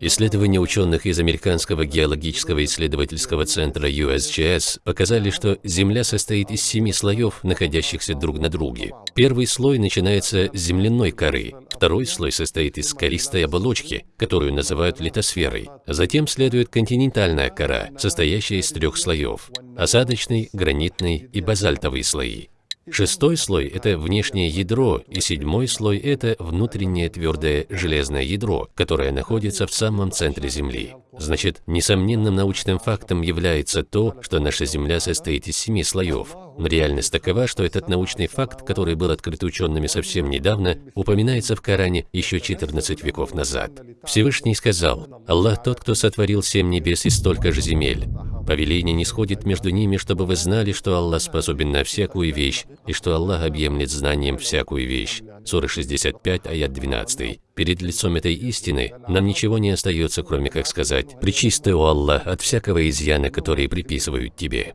Исследования ученых из Американского геологического исследовательского центра USGS показали, что Земля состоит из семи слоев, находящихся друг на друге. Первый слой начинается с земляной коры, второй слой состоит из користой оболочки, которую называют литосферой. Затем следует континентальная кора, состоящая из трех слоев – осадочный, гранитный и базальтовый слои. Шестой слой – это внешнее ядро, и седьмой слой – это внутреннее твердое железное ядро, которое находится в самом центре Земли. Значит, несомненным научным фактом является то, что наша Земля состоит из семи слоев. Но реальность такова, что этот научный факт, который был открыт учеными совсем недавно, упоминается в Коране еще 14 веков назад. Всевышний сказал, «Аллах тот, кто сотворил семь небес и столько же земель. Повеление не сходит между ними, чтобы вы знали, что Аллах способен на всякую вещь, и что Аллах объемлет знанием всякую вещь. Сура 65, аят 12. Перед лицом этой истины нам ничего не остается, кроме как сказать «Причисты, о Аллах, от всякого изъяна, который приписывают тебе».